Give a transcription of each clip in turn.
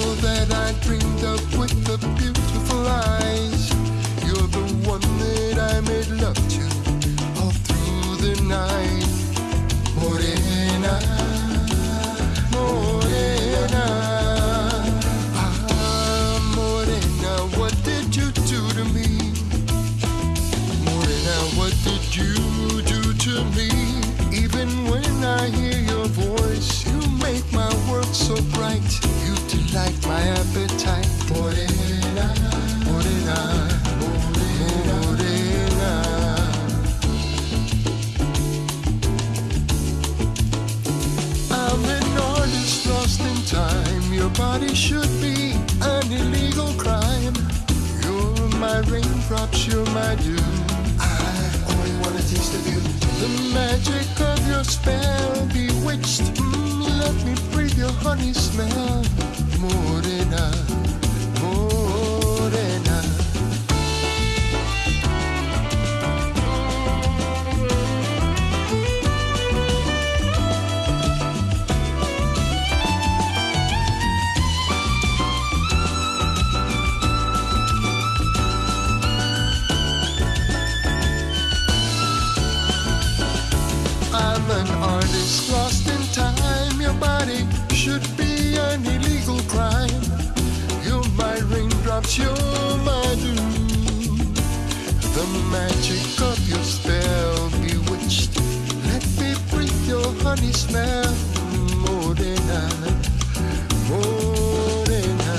that I dreamed of with the beautiful eyes. You're the one that like my appetite. Morena, morena, morena, morena. I'm an artist lost in time. Your body should be an illegal crime. You're my raindrops, you're my dew. I only wanna taste of you. The magic of your spell bewitched. Mm, let me breathe your honey smell. Morena, morena. I'm an artist lost in time. Your body should be you're my. The magic of your spell bewitched. Let me breathe your honey smell. Morena, morena.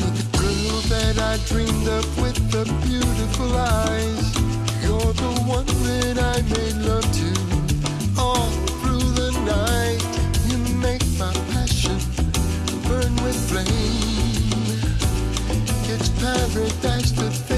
The girl that I dreamed of with the beautiful eyes. You're the one that I made love to flame. It's to